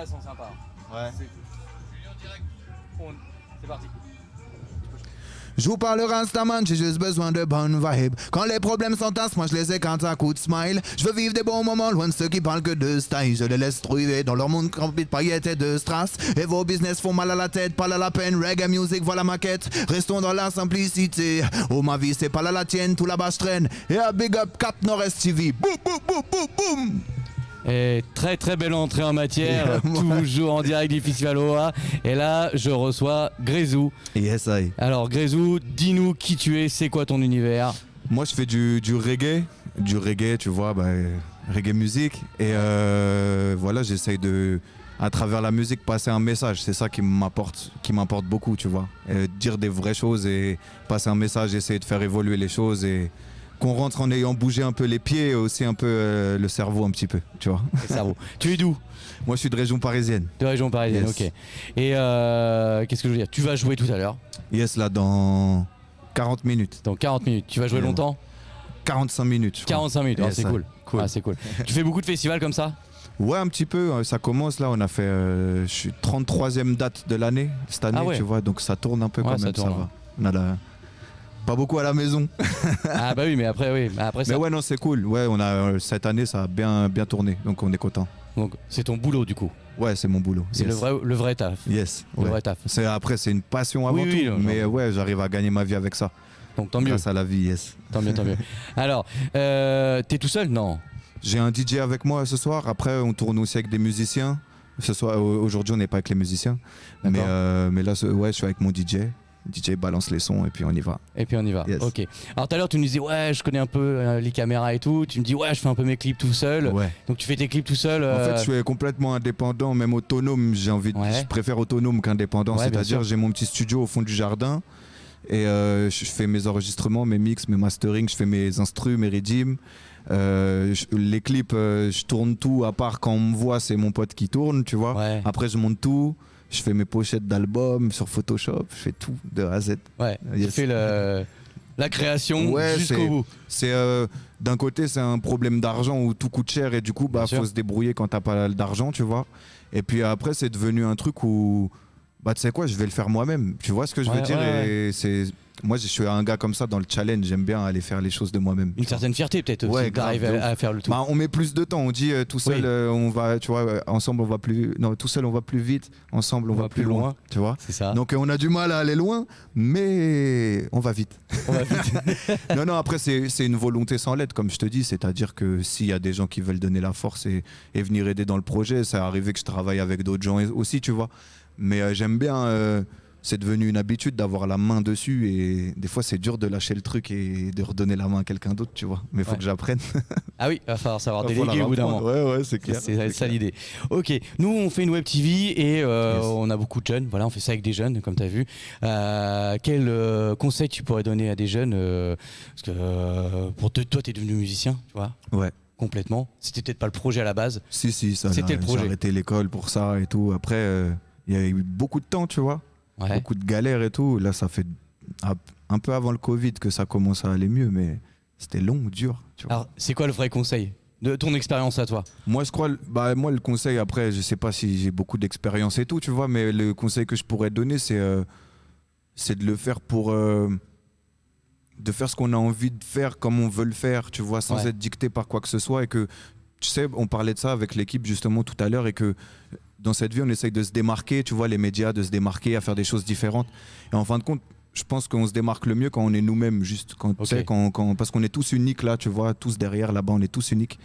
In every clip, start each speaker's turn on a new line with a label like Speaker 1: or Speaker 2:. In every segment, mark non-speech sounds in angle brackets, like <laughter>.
Speaker 1: là sont sympas.
Speaker 2: Ouais.
Speaker 1: C'est On- C'est parti.
Speaker 2: Je vous parle Rastaman, j'ai juste besoin de bonnes vibes. Quand les problèmes s'entassent, moi je les ai quand un coup de smile. Je veux vivre des bons moments loin de ceux qui parlent que de style. Je les laisse trouver dans leur monde rempli de paillettes et de strass. Et vos business font mal à la tête, pas à la peine. Reggae music, voilà ma quête. Restons dans la simplicité. Oh ma vie, c'est pas là la tienne, tout là-bas je traîne. Et un big up Cap Nord-Est TV. Boum, boum, boum, boum, boum.
Speaker 1: Et très très belle entrée en matière, <laughs> toujours en direct du Festival OA. Et là, je reçois Grézou.
Speaker 2: Yes, I.
Speaker 1: Alors Grézou, dis-nous qui tu es, c'est quoi ton univers?
Speaker 2: Moi, je fais du, du reggae, du reggae, tu vois, bah, reggae musique. Et euh, voilà, j'essaye de, à travers la musique, passer un message. C'est ça qui m'apporte, qui m'importe beaucoup, tu vois. Euh, dire des vraies choses et passer un message, essayer de faire évoluer les choses et qu'on rentre en ayant bougé un peu les pieds et aussi un peu euh, le cerveau un petit peu, tu vois.
Speaker 1: Le cerveau. tu es d'où?
Speaker 2: Moi, je suis de région parisienne.
Speaker 1: De région parisienne,
Speaker 2: Yes.
Speaker 1: ok. Et euh, qu'est-ce que je veux dire? Tu vas jouer tout à l'heure,
Speaker 2: Yes, là, dans 40 minutes.
Speaker 1: dans 40 minutes. Tu vas jouer longtemps?
Speaker 2: 45 minutes. je crois.
Speaker 1: 45 minutes, Ah,
Speaker 2: Yes,
Speaker 1: c'est
Speaker 2: I.
Speaker 1: cool.
Speaker 2: Cool.
Speaker 1: Ah, c'est cool. <laughs> tu fais beaucoup de festivals comme ça?
Speaker 2: Ouais, un petit peu. euh, Ça commence là. On a fait. euh, je suis 33e date de l'année cette année,
Speaker 1: Ah ouais.
Speaker 2: tu vois. Donc ça tourne un peu
Speaker 1: Ouais,
Speaker 2: quand
Speaker 1: ça
Speaker 2: même. Ça,
Speaker 1: tourne,
Speaker 2: va. On a la- pas beaucoup à la maison. <laughs>
Speaker 1: Ah bah oui, mais après, oui. Après, ça,
Speaker 2: Mais ouais, non, c'est cool. Ouais, on a euh, cette année, ça a bien, bien tourné. Donc on est content.
Speaker 1: donc c'est ton boulot du coup.
Speaker 2: Ouais, c'est mon boulot.
Speaker 1: C'est
Speaker 2: Yes.
Speaker 1: le vrai, le vrai taf.
Speaker 2: Yes.
Speaker 1: Le
Speaker 2: ouais.
Speaker 1: vrai taf.
Speaker 2: C'est après, c'est une passion avant
Speaker 1: Oui, oui,
Speaker 2: tout.
Speaker 1: non,
Speaker 2: mais
Speaker 1: non.
Speaker 2: ouais, j'arrive à gagner ma vie avec ça.
Speaker 1: Donc tant mieux,
Speaker 2: Grâce à la vie, yes.
Speaker 1: tant mieux, tant mieux. <laughs> Alors, euh, t'es tout seul? Non.
Speaker 2: J'ai un DJ avec moi ce soir. Après, on tourne aussi avec des musiciens. Ce soir, au- aujourd'hui, on n'est pas avec les musiciens. Mais, euh, mais là, ouais, je suis avec mon DJ. DJ balance les sons et puis on y va.
Speaker 1: Et puis on y va.
Speaker 2: Yes.
Speaker 1: Ok. Alors tout à l'heure tu nous disais ouais je connais un peu euh, les caméras et tout. Tu me dis ouais je fais un peu mes clips tout seul.
Speaker 2: Ouais.
Speaker 1: Donc tu fais tes clips tout seul.
Speaker 2: En
Speaker 1: euh,
Speaker 2: fait, je suis complètement indépendant, même autonome. J'ai envie, de-
Speaker 1: Ouais.
Speaker 2: je préfère autonome qu'indépendant.
Speaker 1: Ouais,
Speaker 2: C'est-à-dire, j'ai mon petit studio au fond du jardin et euh, je fais mes enregistrements, mes mix, mes mastering, je fais mes instrus, mes redeems. Euh, je- les clips, euh, je tourne tout. À part quand on me voit, c'est mon pote qui tourne, tu vois.
Speaker 1: Ouais.
Speaker 2: Après, je monte tout. Je fais mes pochettes d'albums sur Photoshop. Je fais tout de A à Z.
Speaker 1: Ouais. Tu
Speaker 2: Yes.
Speaker 1: fais le, la création
Speaker 2: Ouais,
Speaker 1: jusqu'au bout.
Speaker 2: C'est euh, d'un côté c'est un problème d'argent où tout coûte cher et du coup bah
Speaker 1: Bien sûr.
Speaker 2: faut se débrouiller quand t'as pas d'argent tu vois. Et puis après c'est devenu un truc où bah tu sais quoi je vais le faire moi-même. Tu vois ce que je veux dire
Speaker 1: ouais,
Speaker 2: et c'est moi je suis un gars comme ça dans le challenge j'aime bien aller faire les choses de moi-même.
Speaker 1: Une certaine fierté peut-être
Speaker 2: Ouais,
Speaker 1: d'arriver à, à faire le tout.
Speaker 2: Bah, on met plus de temps. On dit euh, tout seul,
Speaker 1: Oui.
Speaker 2: euh, on va, tu vois, euh, ensemble on va plus. Non, tout seul on va plus vite. Ensemble on, va, plus loin. Tu vois.
Speaker 1: C'est ça.
Speaker 2: Donc euh, on a du mal à aller loin, mais on va vite.
Speaker 1: On va vite. <laughs>
Speaker 2: non, non, après, c'est une volonté sans l'aide, comme je te dis. C'est-à-dire que s'il y a des gens qui veulent donner la force et, et venir aider dans le projet, ça arrivé que je travaille avec d'autres gens aussi, tu vois. Mais j'aime bien. C'est devenu une habitude d'avoir la main dessus et des fois c'est dur de lâcher le truc et de redonner la main à quelqu'un d'autre, tu vois. Mais il faut
Speaker 1: Ouais.
Speaker 2: que j'apprenne. <laughs>
Speaker 1: ah oui, il va falloir savoir déléguer au bout d'un moment.
Speaker 2: Ouais, ouais, c'est clair.
Speaker 1: C'est ça l'idée. Ok, nous on fait une web TV et euh,
Speaker 2: Yes.
Speaker 1: on a beaucoup de jeunes. Voilà, on fait ça avec des jeunes, comme tu as vu. Euh, quel euh, conseil tu pourrais donner à des jeunes Parce que pour te- toi, tu es devenu musicien, tu vois,
Speaker 2: Ouais.
Speaker 1: complètement. C'était peut-être pas le projet à la base.
Speaker 2: Si, si, ça.
Speaker 1: C'était le projet.
Speaker 2: J'ai arrêté l'école pour ça et tout. Après, euh, il y a eu beaucoup de temps, tu vois.
Speaker 1: Ouais.
Speaker 2: beaucoup de galères et tout. Là, ça fait un- peu avant le Covid que ça commence à aller mieux, mais c'était long, dur. Tu vois.
Speaker 1: Alors, c'est quoi le vrai conseil de ton expérience à toi?
Speaker 2: Moi, je crois, bah, moi, le conseil, après, je sais pas si j'ai beaucoup d'expérience et tout, tu vois, mais le conseil que je pourrais donner, c'est euh, c'est de le faire pour. euh, de faire ce qu'on a envie de faire comme on veut le faire, tu vois, sans
Speaker 1: Ouais.
Speaker 2: être dicté par quoi que ce soit. Et que, tu sais, on parlait de ça avec l'équipe justement tout à l'heure, et que dans cette vie, on essaye de se démarquer, tu vois, les médias, de se démarquer, à faire des choses différentes. Et en fin de compte, je pense qu'on se démarque le mieux quand on est nous-mêmes, juste quand, tu
Speaker 1: Ok.
Speaker 2: sais, quand, quand- parce qu'on est tous uniques là, tu vois, tous derrière là-bas, on est tous uniques.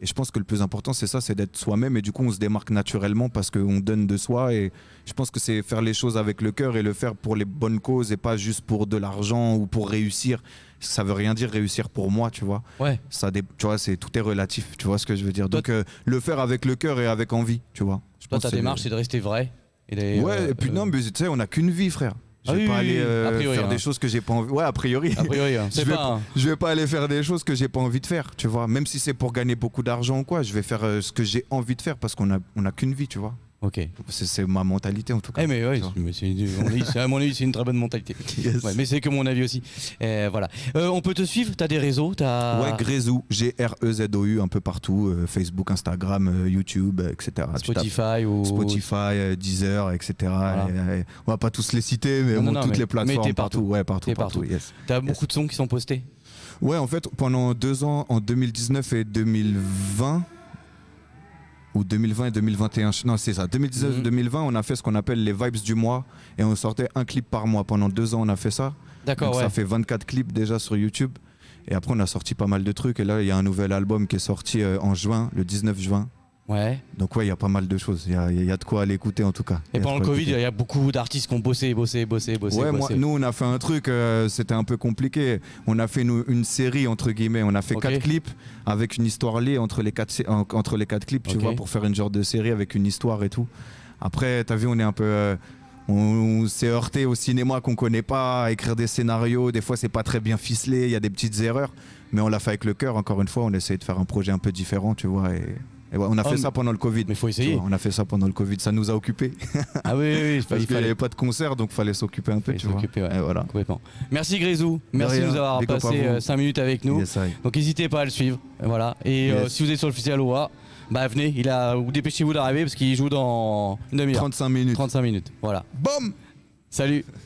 Speaker 2: Et je pense que le plus important, c'est ça, c'est d'être soi-même. Et du coup, on se démarque naturellement parce qu'on donne de soi. Et je pense que c'est faire les choses avec le cœur et le faire pour les bonnes causes et pas juste pour de l'argent ou pour réussir. Ça veut rien dire réussir pour moi, tu vois.
Speaker 1: Ouais.
Speaker 2: Ça, tu vois, c'est tout est relatif. Tu vois ce que je veux dire.
Speaker 1: Toi,
Speaker 2: Donc, euh, le faire avec le cœur et avec envie, tu vois. Je
Speaker 1: Toi,
Speaker 2: pense
Speaker 1: ta démarche, c'est de rester vrai. Et
Speaker 2: Ouais,
Speaker 1: euh,
Speaker 2: et puis
Speaker 1: euh,
Speaker 2: non, mais tu sais, on n'a qu'une vie, frère. Je
Speaker 1: Ah
Speaker 2: vais
Speaker 1: oui,
Speaker 2: pas aller euh,
Speaker 1: priori,
Speaker 2: faire
Speaker 1: hein.
Speaker 2: des choses que j'ai pas envie. Ouais, a priori.
Speaker 1: A priori, hein, <laughs> c'est
Speaker 2: je, vais,
Speaker 1: pas. un-
Speaker 2: je vais pas aller faire des choses que j'ai pas envie de faire, tu vois. Même si c'est pour gagner beaucoup d'argent ou quoi, je vais faire euh, ce que j'ai envie de faire parce qu'on a, on a qu'une vie, tu vois.
Speaker 1: Ok.
Speaker 2: C'est ma mentalité en tout cas.
Speaker 1: Eh mais ouais, c'est- mais à mon avis, c'est une très bonne mentalité. <laughs>
Speaker 2: Yes.
Speaker 1: Ouais, mais c'est que mon avis aussi. Euh, voilà. Euh, on peut te suivre? T'as des réseaux? T'as
Speaker 2: Ouais, Grezou, G-R-E-Z-O-U, un peu partout, euh, Facebook, Instagram, euh, YouTube, etc.
Speaker 1: Spotify ou
Speaker 2: Spotify, Deezer, etc.
Speaker 1: Voilà.
Speaker 2: Et, et, on va pas tous les citer, mais
Speaker 1: Non,
Speaker 2: bon,
Speaker 1: non,
Speaker 2: toutes
Speaker 1: mais-
Speaker 2: les
Speaker 1: mais
Speaker 2: plateformes
Speaker 1: t'es
Speaker 2: partout.
Speaker 1: partout.
Speaker 2: Ouais, partout, partout.
Speaker 1: partout.
Speaker 2: yes.
Speaker 1: T'as beaucoup de sons qui sont postés?
Speaker 2: Ouais, en fait, pendant deux ans, en 2019 et 2020, ou 2020 et 2021, non, c'est ça, 2019
Speaker 1: Mhm.
Speaker 2: 2020, on a fait ce qu'on appelle les vibes du mois et on sortait un clip par mois. Pendant deux ans, on a fait ça.
Speaker 1: D'accord, ouais.
Speaker 2: ça fait 24 clips déjà sur YouTube. Et après, on a sorti pas mal de trucs. Et là, il y a un nouvel album qui est sorti euh, en juin, le 19 juin.
Speaker 1: Ouais.
Speaker 2: Donc ouais, il y a pas mal de choses. Il y a, il y a de quoi aller écouter en tout cas.
Speaker 1: Et pendant le Covid, il y a beaucoup d'artistes qui ont bossé, bossé, bossé, bossé,
Speaker 2: Ouais, moi, nous on a fait un truc, euh, c'était un peu compliqué. On a fait une, une série entre guillemets, on a fait quatre clips avec une histoire liée entre les quatre, entre les quatre clips, tu vois, pour faire une genre de série avec une histoire et tout. Après, t'as vu, on est un peu, euh, on, s'est heurté au cinéma qu'on connaît pas, à écrire des scénarios. Des fois, c'est pas très bien ficelé, il y a des petites erreurs, mais on l'a fait avec le cœur. Encore une fois, on essaye de faire un projet un peu différent, tu vois. Et, et ouais, on a
Speaker 1: Oh,
Speaker 2: fait ça pendant le Covid.
Speaker 1: Mais faut essayer.
Speaker 2: vois, on a fait ça pendant le Covid, ça nous a occupés. <laughs>
Speaker 1: Ah oui, oui, oui,
Speaker 2: Parce
Speaker 1: il
Speaker 2: qu'il n'y
Speaker 1: fallait
Speaker 2: avait pas de concert, donc fallait s'occuper un peu, tu vois.
Speaker 1: s'occuper, ouais.
Speaker 2: Et voilà.
Speaker 1: Merci Grézou, merci de nous avoir passé
Speaker 2: vous.
Speaker 1: 5 minutes avec nous.
Speaker 2: Yes.
Speaker 1: Donc n'hésitez pas à le suivre. Voilà. Et euh, si vous êtes sur le festival OA, bah venez, il a ou dépêchez-vous d'arriver parce qu'il joue dans une demi-heure.
Speaker 2: 35 minutes.
Speaker 1: 35 minutes. Voilà.
Speaker 2: Boum
Speaker 1: Salut